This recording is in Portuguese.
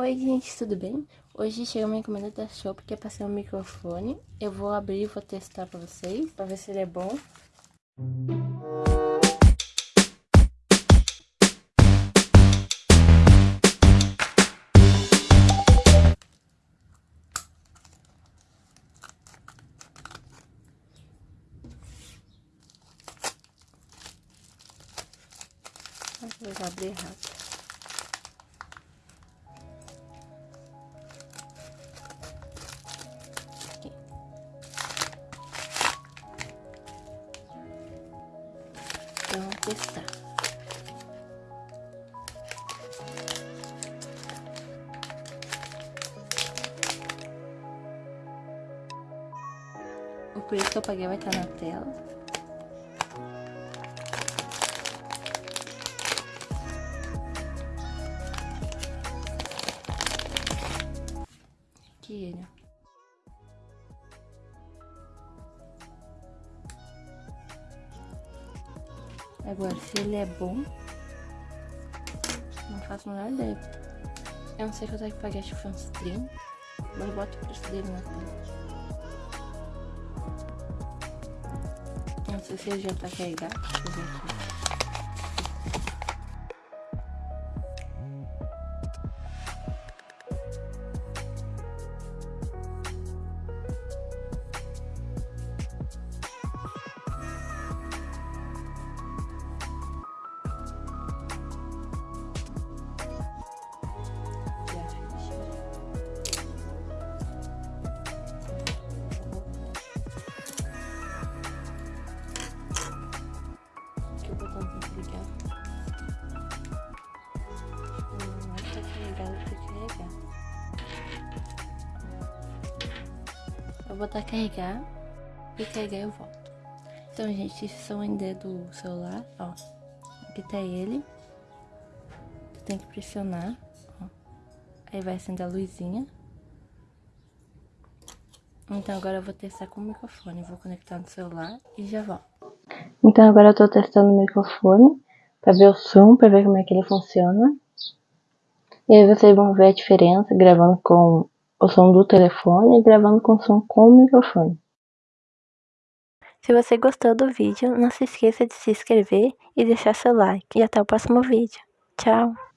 Oi gente, tudo bem? Hoje chegou uma encomenda da Shop que é para ser um microfone. Eu vou abrir e vou testar para vocês, para ver se ele é bom. Vou abrir errado. Então, testar. O preço que eu paguei vai estar na tela. Aqui ele. Agora, se ele é bom, não faço a menor ideia. Eu não sei quanto é que paguei, acho que foi uns 30. Mas eu boto o preço dele na tela. Não sei se ele já tá carregado. Deixa eu ver aqui. Eu vou botar carregar e carregar eu volto. Então, gente, esse som ainda é do celular, ó. Aqui tá ele. Você tem que pressionar, ó. Aí vai acender a luzinha. Então, agora eu vou testar com o microfone. Vou conectar no celular e já volto. Então, agora eu tô testando o microfone pra ver o som, pra ver como é que ele funciona. E aí vocês vão ver a diferença gravando com o som do telefone e gravando com som com o microfone. Se você gostou do vídeo, não se esqueça de se inscrever e deixar seu like. E até o próximo vídeo. Tchau!